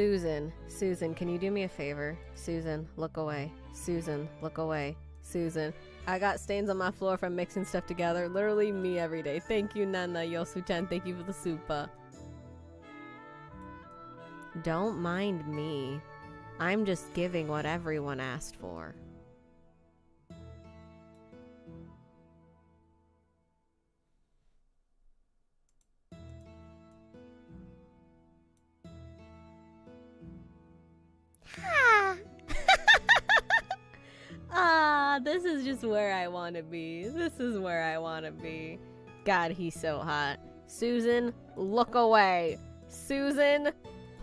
Susan, Susan, can you do me a favor? Susan, look away. Susan, look away. Susan, I got stains on my floor from mixing stuff together. Literally me every day. Thank you, Nana Yosu-chan. Thank you for the super. Don't mind me. I'm just giving what everyone asked for. Just where I want to be. This is where I want to be. God, he's so hot. Susan, look away. Susan,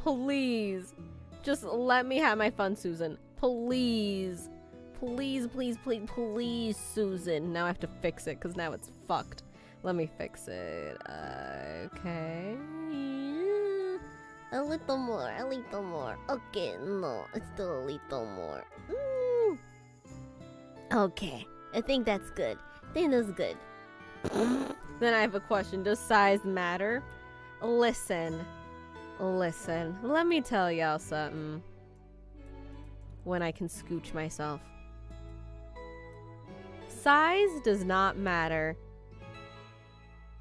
please. Just let me have my fun, Susan. Please. Please, please, please, please, Susan. Now I have to fix it because now it's fucked. Let me fix it. Okay. A little more, a little more. Okay, no, it's still a little more. Mm. Okay, I think that's good. I think that's good. Then I have a question. Does size matter? Listen. Listen. Let me tell y'all something. When I can scooch myself. Size does not matter.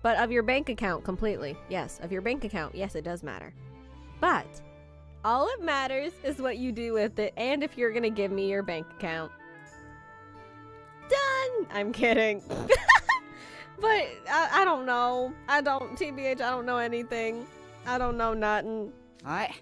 But of your bank account completely. Yes, of your bank account. Yes, it does matter. But all it matters is what you do with it and if you're going to give me your bank account. I'm kidding. but I, I don't know. I don't, TBH, I don't know anything. I don't know nothing. I